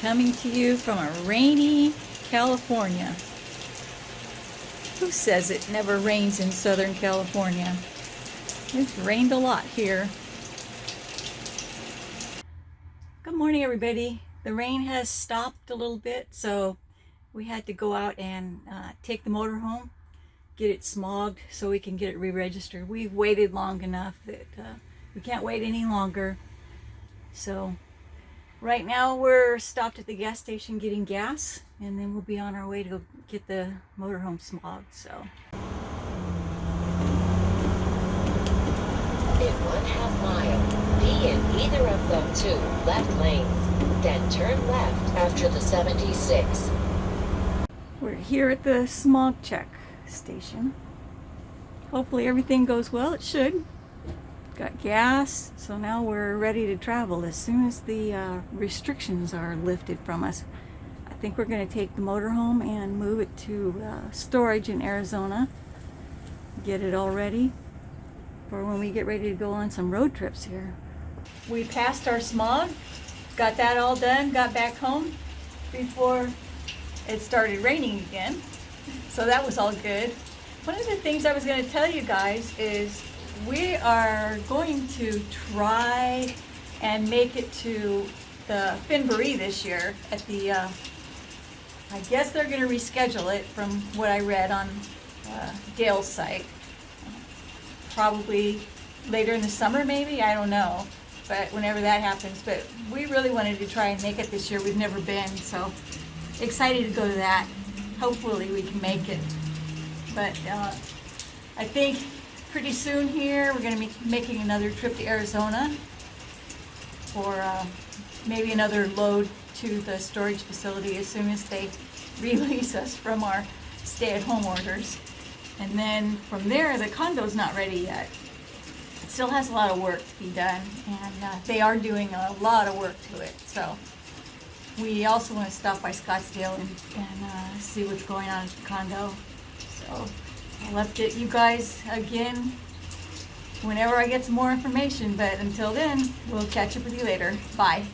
coming to you from a rainy California. Who says it never rains in Southern California? It's rained a lot here. Good morning everybody. The rain has stopped a little bit so we had to go out and uh, take the motor home, get it smogged so we can get it re-registered. We've waited long enough that uh, we can't wait any longer. So right now we're stopped at the gas station getting gas and then we'll be on our way to go get the motorhome smogged. So. In one half mile, be in either of the two left lanes, then turn left after the 76. We're here at the smog check station. Hopefully everything goes well. It should got gas so now we're ready to travel. As soon as the uh, restrictions are lifted from us I think we're going to take the motorhome and move it to uh, storage in Arizona get it all ready for when we get ready to go on some road trips here. We passed our smog got that all done got back home before it started raining again. So that was all good. One of the things I was going to tell you guys is we are going to try and make it to the Finbury this year at the, uh, I guess they're going to reschedule it from what I read on uh, Gail's site. Probably later in the summer maybe, I don't know, but whenever that happens. But we really wanted to try and make it this year. We've never been, so excited to go to that. Hopefully we can make it. But uh, I think pretty soon here. We're going to be making another trip to Arizona for uh, maybe another load to the storage facility as soon as they release us from our stay-at-home orders. And then from there, the condo's not ready yet. It still has a lot of work to be done, and uh, they are doing a lot of work to it. So we also want to stop by Scottsdale and, and uh, see what's going on at the condo. So I'll update you guys again whenever I get some more information, but until then, we'll catch up with you later. Bye.